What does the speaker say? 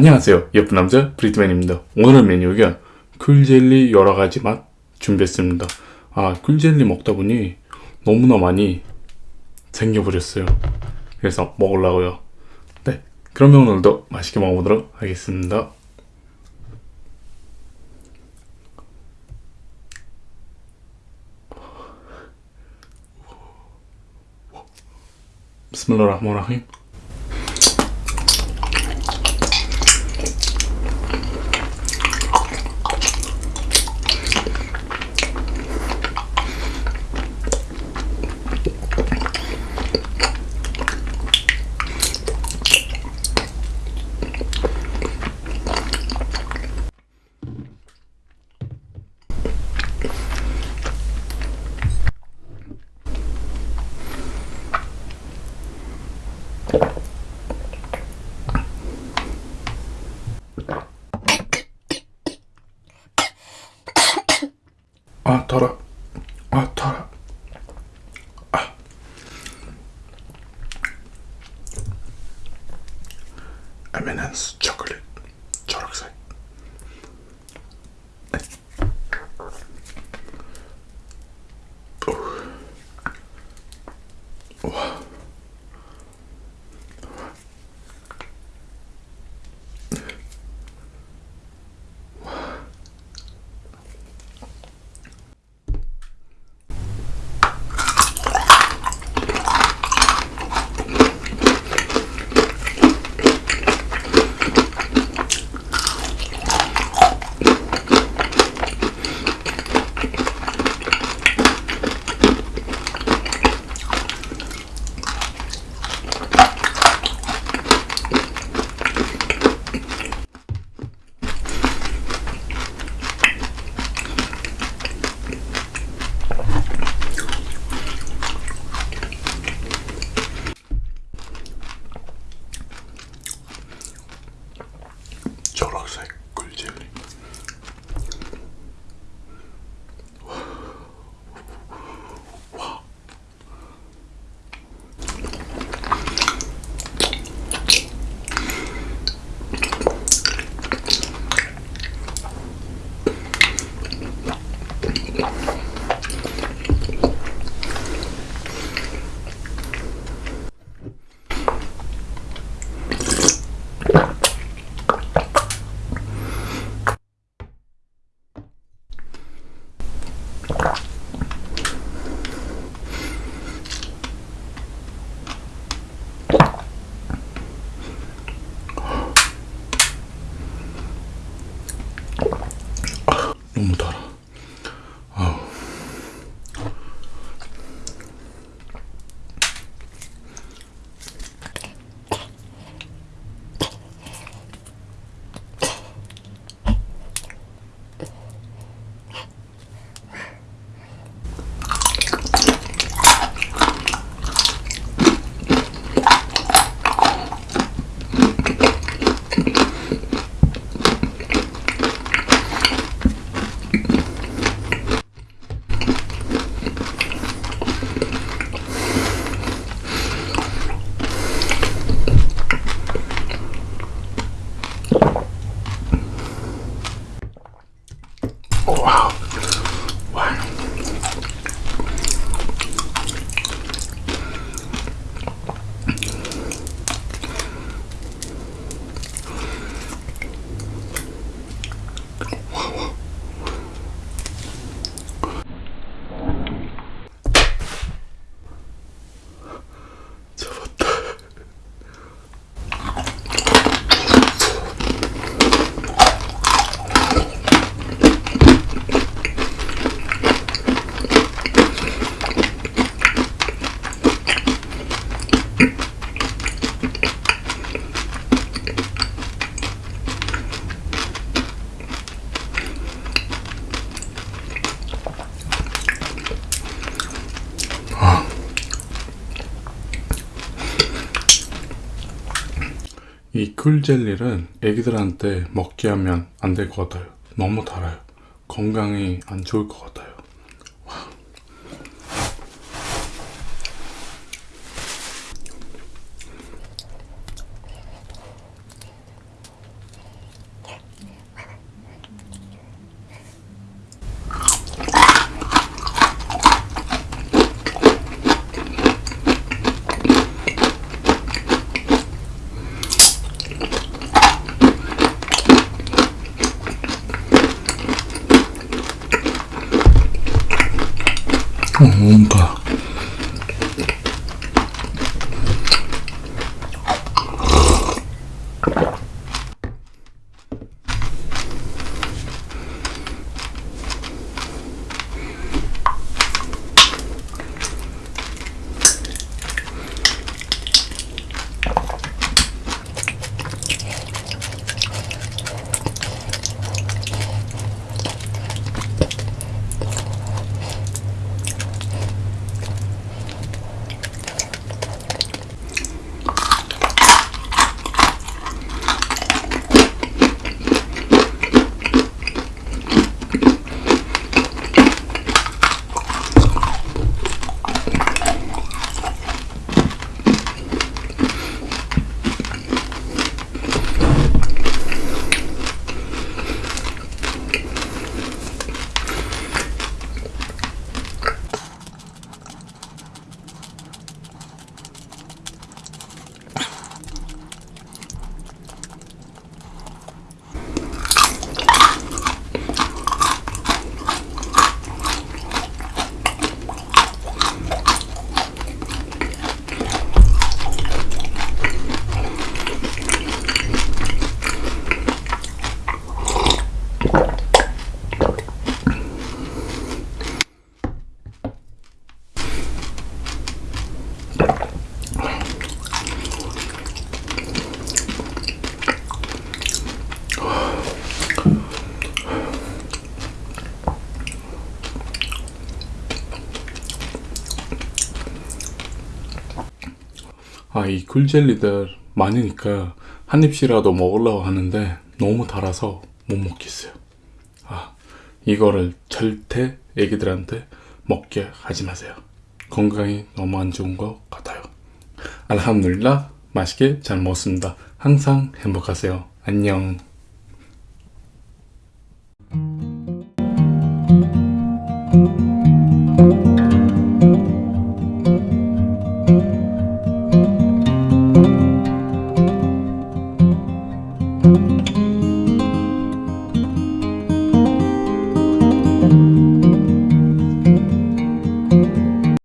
안녕하세요. 예쁜 남자 브리트맨입니다. 오늘의 메뉴가 쿨젤리 여러가지 맛 준비했습니다. 아 쿨젤리 먹다 보니 너무나 많이 생겨버렸어요. 그래서 먹으려고요. 네 그러면 오늘도 맛있게 먹어보도록 하겠습니다. 비스밀라흐마니라힘 아 더라 아 더라 너무 달아 이 쿨젤리는 애기들한테 먹게 하면 안 될 것 같아요. 너무 달아요. 건강에 안 좋을 것 같아요. 뭔가 아 이 굴젤리들 많으니까 한 입씩이라도 먹으려고 하는데 너무 달아서 못 먹겠어요. 아 이거를 절대 애기들한테 먹게 하지 마세요. 건강이 너무 안 좋은 것 같아요. 알함둘라 맛있게 잘 먹었습니다. 항상 행복하세요. 안녕.